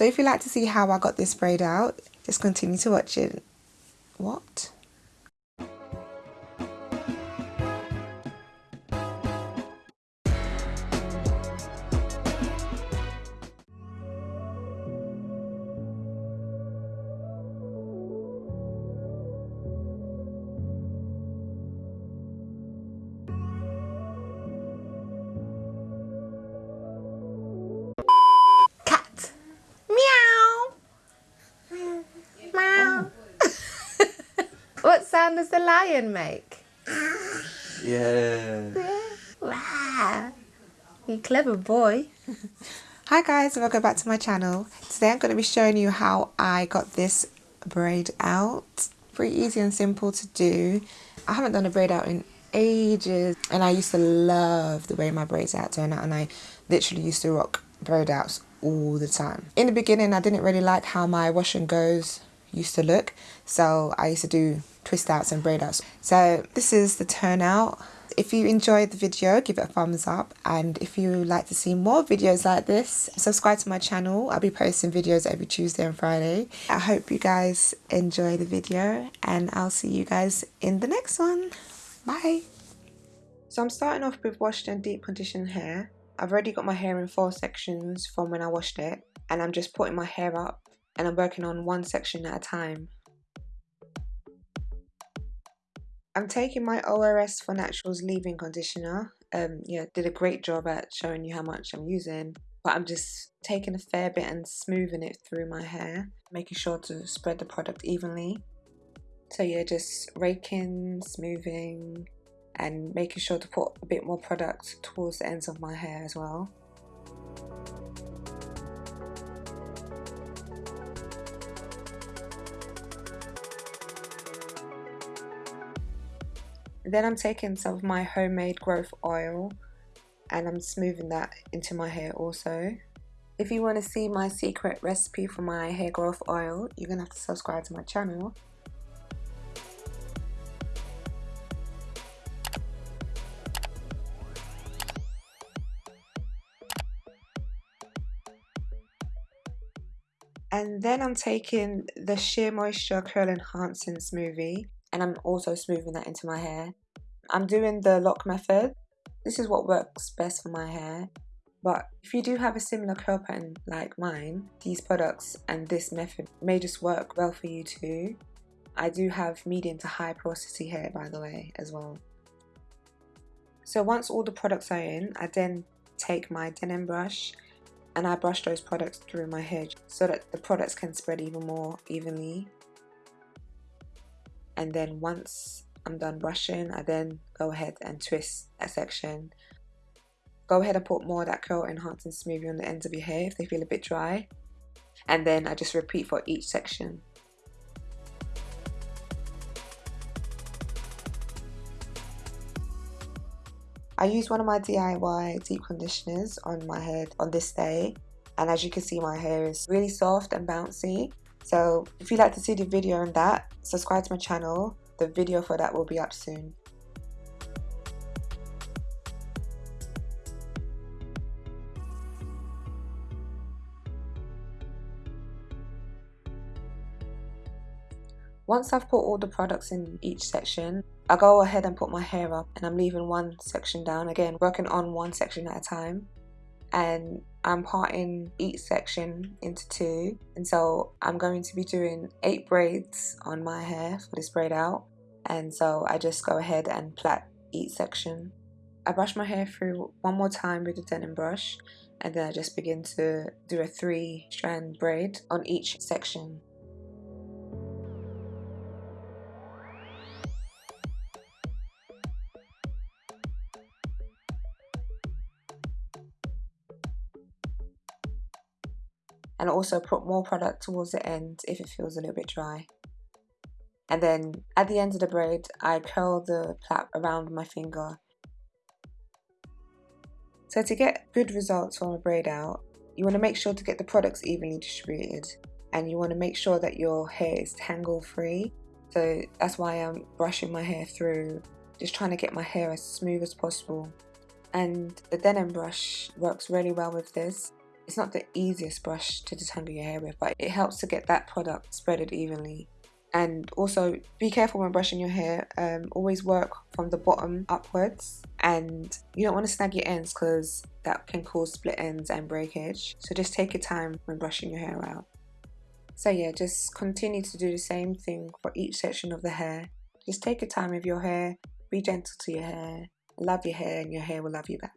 So if you'd like to see how I got this braid out, just continue to watch it. What? Sound does the lion make? Yeah. Wow. You clever boy. Hi guys, welcome back to my channel. Today I'm going to be showing you how I got this braid out. Pretty easy and simple to do. I haven't done a braid out in ages and I used to love the way my braids out turn out and I literally used to rock braid outs all the time. In the beginning I didn't really like how my wash and goes used to look so I used to do twist outs and braid outs. So this is the turnout. If you enjoyed the video, give it a thumbs up. And if you like to see more videos like this, subscribe to my channel. I'll be posting videos every Tuesday and Friday. I hope you guys enjoy the video and I'll see you guys in the next one. Bye. So I'm starting off with washed and deep conditioned hair. I've already got my hair in four sections from when I washed it and I'm just putting my hair up and I'm working on one section at a time. I'm taking my ORS for Naturals leave-in conditioner. Um, yeah, did a great job at showing you how much I'm using. But I'm just taking a fair bit and smoothing it through my hair, making sure to spread the product evenly. So yeah, just raking, smoothing, and making sure to put a bit more product towards the ends of my hair as well. Then I'm taking some of my homemade growth oil and I'm smoothing that into my hair also. If you want to see my secret recipe for my hair growth oil, you're going to have to subscribe to my channel. And then I'm taking the SheaMoisture Curl Enhancing Smoothie and I'm also smoothing that into my hair. I'm doing the LOC method. This is what works best for my hair. But if you do have a similar curl pattern like mine, these products and this method may just work well for you too. I do have medium to high porosity hair by the way as well. So once all the products are in, I then take my Denman brush and I brush those products through my hair so that the products can spread even more evenly and then once I'm done brushing I then go ahead and twist a section. Go ahead and put more of that curl enhancing smoothie on the ends of your hair if they feel a bit dry. And then I just repeat for each section. I use one of my DIY deep conditioners on my head on this day. And as you can see my hair is really soft and bouncy. So if you'd like to see the video on that, subscribe to my channel. The video for that will be up soon. Once I've put all the products in each section, I go ahead and put my hair up and I'm leaving one section down, again working on one section at a time. And I'm parting each section into two. And so I'm going to be doing eight braids on my hair for this braid out and so I just go ahead and plait each section. I brush my hair through one more time with the Denman brush and then I just begin to do a three strand braid on each section. and also put more product towards the end if it feels a little bit dry. And then at the end of the braid, I curl the plait around my finger. So to get good results from a braid out, you want to make sure to get the products evenly distributed and you want to make sure that your hair is tangle free. So that's why I'm brushing my hair through, just trying to get my hair as smooth as possible. And the Denman brush works really well with this It's not the easiest brush to detangle your hair with, but it helps to get that product spreaded evenly. And also be careful when brushing your hair. Um, always work from the bottom upwards and you don't want to snag your ends because that can cause split ends and breakage. So just take your time when brushing your hair out. So yeah, just continue to do the same thing for each section of the hair. Just take your time with your hair, be gentle to your hair, love your hair and your hair will love you back.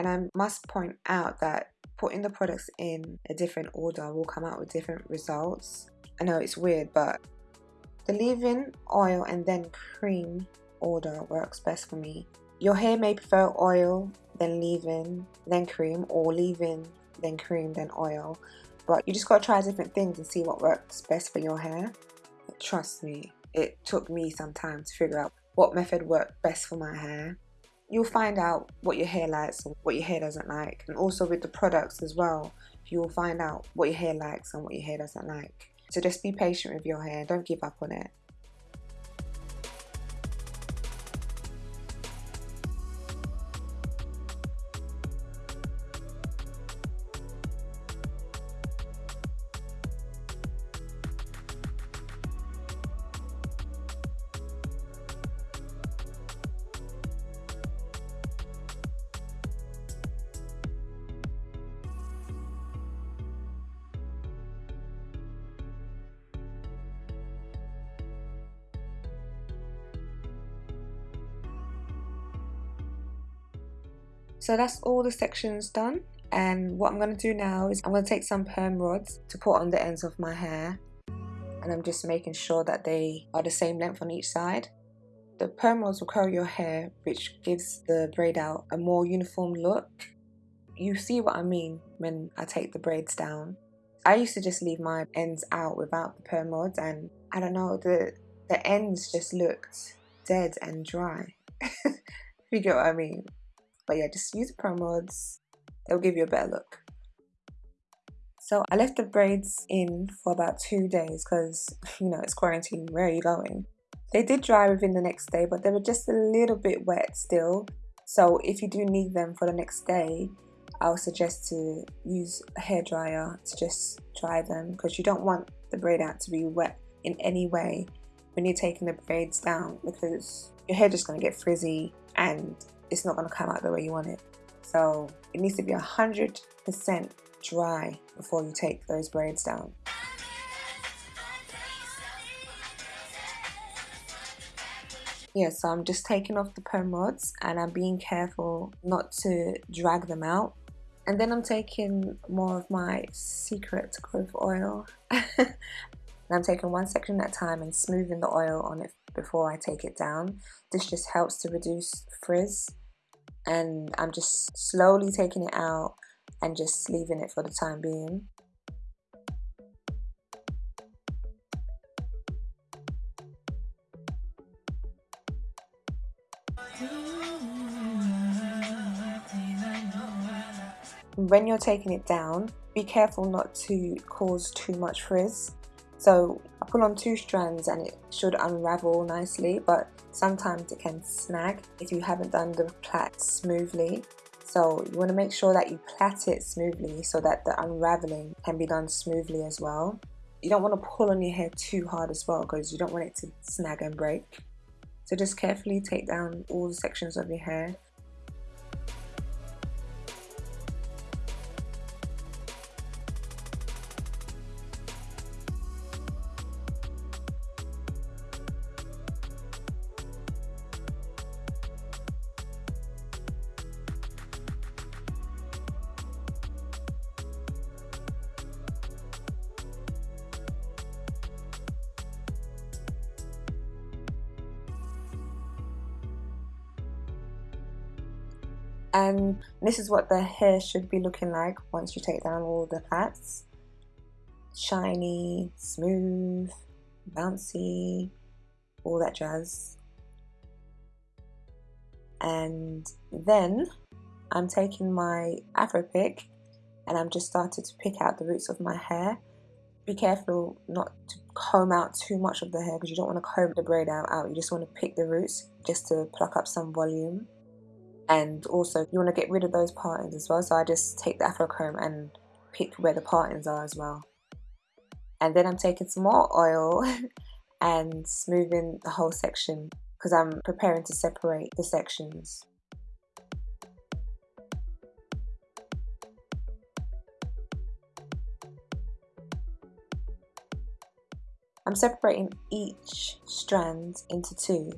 And I must point out that putting the products in a different order will come out with different results. I know it's weird, but the leave-in, oil, and then cream order works best for me. Your hair may prefer oil, then leave-in, then cream, or leave-in, then cream, then oil. But you just gotta try different things and see what works best for your hair. Trust me, it took me some time to figure out what method worked best for my hair you'll find out what your hair likes and what your hair doesn't like. And also with the products as well you'll find out what your hair likes and what your hair doesn't like. So just be patient with your hair. Don't give up on it So that's all the sections done and what I'm going to do now is I'm going to take some perm rods to put on the ends of my hair and I'm just making sure that they are the same length on each side. The perm rods will curl your hair which gives the braid out a more uniform look. You see what I mean when I take the braids down. I used to just leave my ends out without the perm rods and I don't know, the, the ends just looked dead and dry. you get what I mean? But yeah, just use perm rods. They'll give you a better look. So I left the braids in for about two days because, you know, it's quarantine. Where are you going? They did dry within the next day, but they were just a little bit wet still. So if you do need them for the next day, I would suggest to use a hair dryer to just dry them because you don't want the braid out to be wet in any way when you're taking the braids down because your hair just going to get frizzy and it's not going to come out the way you want it. So it needs to be 100% dry before you take those braids down. Yeah, so I'm just taking off the perm rods and I'm being careful not to drag them out. And then I'm taking more of my secret growth oil. and I'm taking one section at a time and smoothing the oil on it before I take it down. This just helps to reduce frizz and I'm just slowly taking it out and just leaving it for the time being. When you're taking it down, be careful not to cause too much frizz so I pull on two strands and it should unravel nicely, but sometimes it can snag if you haven't done the plait smoothly. So you want to make sure that you plait it smoothly so that the unraveling can be done smoothly as well. You don't want to pull on your hair too hard as well because you don't want it to snag and break. So just carefully take down all the sections of your hair and this is what the hair should be looking like once you take down all the plaits shiny smooth bouncy all that jazz and then I'm taking my afro pick and I'm just started to pick out the roots of my hair be careful not to comb out too much of the hair because you don't want to comb the braid out, out. You just want to pick the roots just to pluck up some volume. And also you want to get rid of those partings as well. So I just take the afro comb and pick where the partings are as well. And then I'm taking some more oil and smoothing the whole section because I'm preparing to separate the sections. I'm separating each strand into two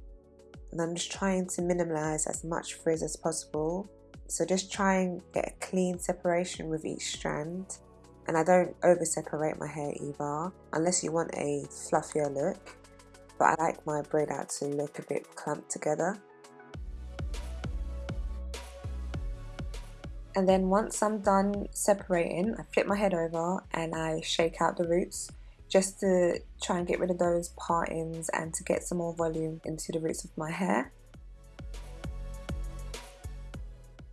and I'm just trying to minimize as much frizz as possible. So just try and get a clean separation with each strand. And I don't over separate my hair either unless you want a fluffier look. But I like my braid out to look a bit clumped together. And then once I'm done separating I flip my head over and I shake out the roots just to try and get rid of those partings and to get some more volume into the roots of my hair.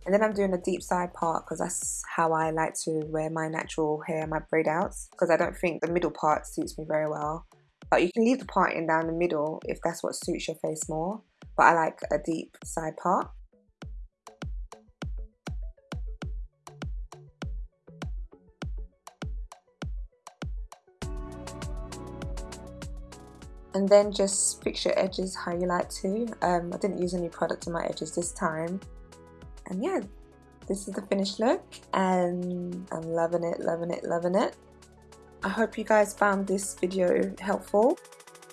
And then I'm doing a deep side part because that's how I like to wear my natural hair, my braid outs, because I don't think the middle part suits me very well. But you can leave the parting down the middle if that's what suits your face more. But I like a deep side part. And then just fix your edges how you like to. Um, I didn't use any product on my edges this time. And yeah this is the finished look. And I'm loving it loving it loving it. I hope you guys found this video helpful.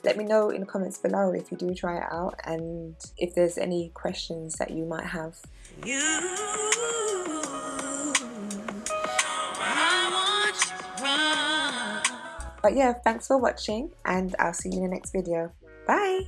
Let me know in the comments below if you do try it out and if there's any questions that you might have But yeah, thanks for watching and I'll see you in the next video. Bye!